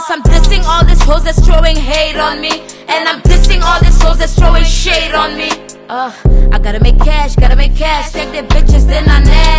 Plus I'm dissing all these hoes that's throwing hate on me. And I'm dissing all these hoes that's throwing shade on me. Uh, I gotta make cash, gotta make cash. Take their bitches, then I nag.